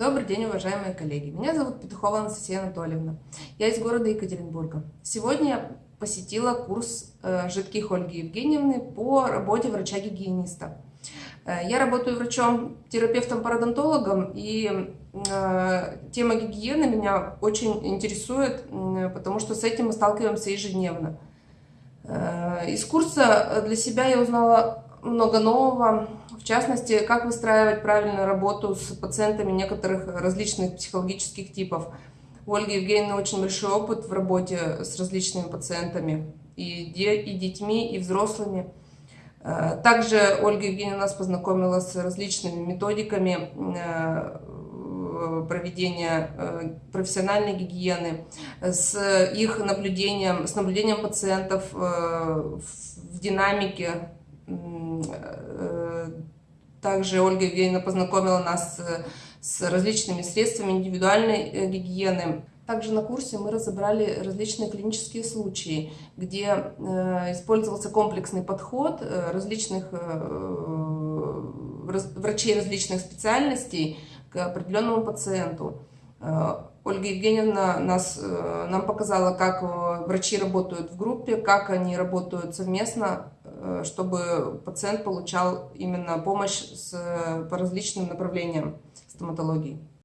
Добрый день, уважаемые коллеги. Меня зовут Петухова Анастасия Анатольевна. Я из города Екатеринбурга. Сегодня я посетила курс э, жидких Ольги Евгеньевны по работе врача-гигиениста. Э, я работаю врачом-терапевтом-пародонтологом, и э, тема гигиены меня очень интересует, потому что с этим мы сталкиваемся ежедневно. Из курса для себя я узнала много нового, в частности, как выстраивать правильную работу с пациентами некоторых различных психологических типов. У Ольги Евгеньевны очень большой опыт в работе с различными пациентами, и, де, и детьми, и взрослыми. Э, также Ольга Евгеньевна нас познакомила с различными методиками э, проведения э, профессиональной гигиены, с их наблюдением, с наблюдением пациентов в динамике также Ольга Евгеньевна познакомила нас с различными средствами индивидуальной э, гигиены. Также на курсе мы разобрали различные клинические случаи, где э, использовался комплексный подход различных врачей различных специальностей к определенному пациенту. Ольга Евгеньевна нас, э, нам показала, как э, врачи работают в группе, как они работают совместно, э, чтобы пациент получал именно помощь с, по различным направлениям стоматологии.